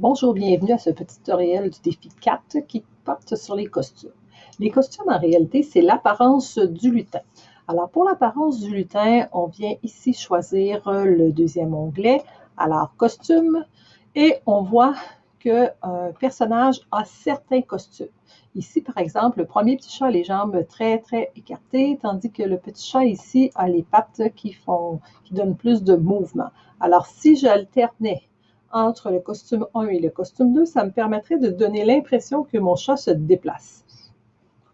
Bonjour, bienvenue à ce petit tutoriel du défi 4 qui porte sur les costumes. Les costumes, en réalité, c'est l'apparence du lutin. Alors, pour l'apparence du lutin, on vient ici choisir le deuxième onglet, alors costume, et on voit qu'un personnage a certains costumes. Ici, par exemple, le premier petit chat a les jambes très, très écartées, tandis que le petit chat ici a les pattes qui, font, qui donnent plus de mouvement. Alors, si j'alternais entre le costume 1 et le costume 2, ça me permettrait de donner l'impression que mon chat se déplace.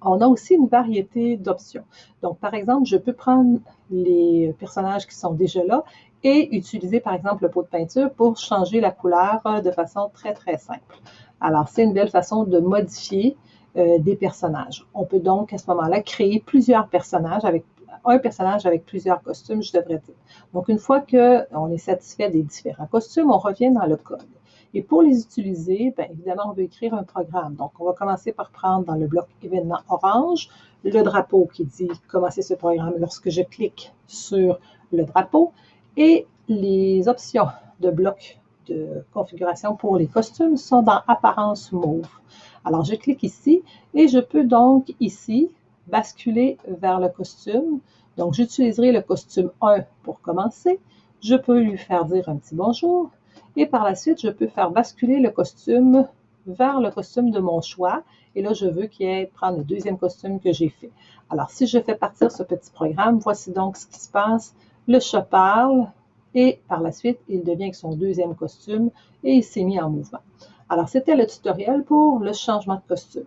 On a aussi une variété d'options. Donc, par exemple, je peux prendre les personnages qui sont déjà là et utiliser, par exemple, le pot de peinture pour changer la couleur de façon très, très simple. Alors, c'est une belle façon de modifier euh, des personnages. On peut donc, à ce moment-là, créer plusieurs personnages avec un personnage avec plusieurs costumes, je devrais dire. Donc, une fois qu'on est satisfait des différents costumes, on revient dans le code. Et pour les utiliser, bien évidemment, on veut écrire un programme. Donc, on va commencer par prendre dans le bloc événement orange le drapeau qui dit commencer ce programme lorsque je clique sur le drapeau et les options de bloc de configuration pour les costumes sont dans apparence mauve. Alors, je clique ici et je peux donc ici basculer vers le costume. Donc, j'utiliserai le costume 1 pour commencer. Je peux lui faire dire un petit bonjour. Et par la suite, je peux faire basculer le costume vers le costume de mon choix. Et là, je veux qu'il ait prendre le deuxième costume que j'ai fait. Alors, si je fais partir ce petit programme, voici donc ce qui se passe. Le chat parle et par la suite, il devient son deuxième costume et il s'est mis en mouvement. Alors, c'était le tutoriel pour le changement de costume.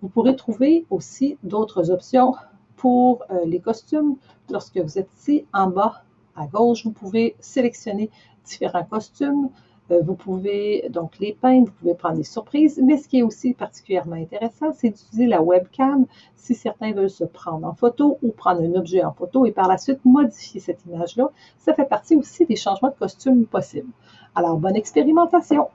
Vous pourrez trouver aussi d'autres options pour euh, les costumes. Lorsque vous êtes ici en bas à gauche, vous pouvez sélectionner différents costumes. Euh, vous pouvez donc les peindre, vous pouvez prendre des surprises, mais ce qui est aussi particulièrement intéressant, c'est d'utiliser la webcam si certains veulent se prendre en photo ou prendre un objet en photo et par la suite modifier cette image-là. Ça fait partie aussi des changements de costumes possibles. Alors, bonne expérimentation!